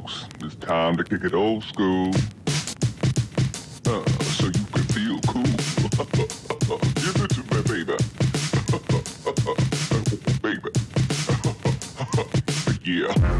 folks. It's time to kick it old school. Uh, so you can feel cool. Give it to me, baby. baby. yeah.